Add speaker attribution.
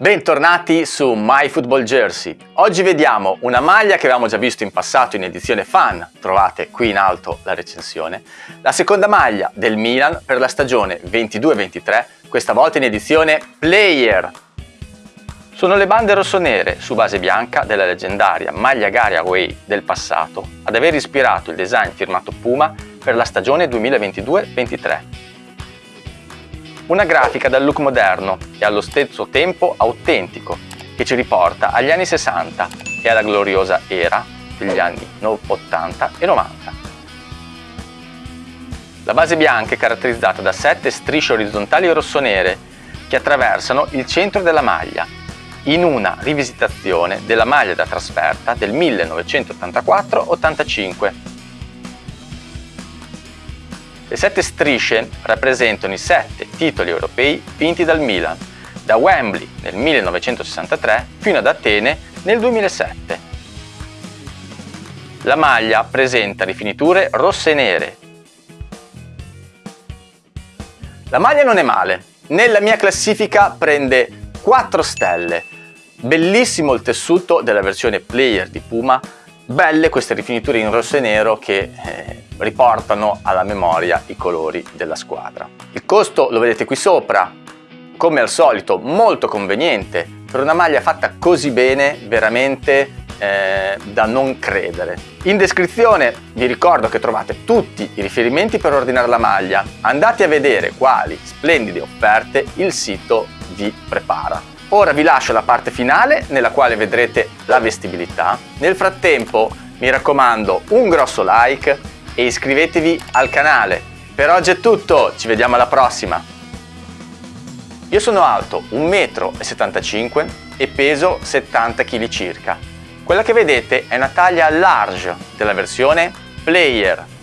Speaker 1: Bentornati su My Football Jersey. Oggi vediamo una maglia che avevamo già visto in passato in edizione fan, trovate qui in alto la recensione, la seconda maglia del Milan per la stagione 22-23, questa volta in edizione Player. Sono le bande rossonere su base bianca della leggendaria maglia Gary Away del passato ad aver ispirato il design firmato Puma per la stagione 2022-23 una grafica dal look moderno e allo stesso tempo autentico, che ci riporta agli anni 60 e alla gloriosa era degli anni 80 e 90. La base bianca è caratterizzata da sette strisce orizzontali rossonere che attraversano il centro della maglia, in una rivisitazione della maglia da trasferta del 1984-85 le sette strisce rappresentano i sette titoli europei vinti dal Milan, da Wembley nel 1963 fino ad Atene nel 2007. La maglia presenta rifiniture rosse e nere. La maglia non è male, nella mia classifica prende 4 stelle. Bellissimo il tessuto della versione player di Puma, belle queste rifiniture in rosso e nero che eh, riportano alla memoria i colori della squadra. Il costo lo vedete qui sopra, come al solito molto conveniente, per una maglia fatta così bene veramente eh, da non credere. In descrizione vi ricordo che trovate tutti i riferimenti per ordinare la maglia, andate a vedere quali splendide offerte il sito vi prepara. Ora vi lascio la parte finale nella quale vedrete la vestibilità. Nel frattempo mi raccomando un grosso like e iscrivetevi al canale. Per oggi è tutto, ci vediamo alla prossima! Io sono alto 1,75 m e peso 70 kg circa. Quella che vedete è una taglia large della versione Player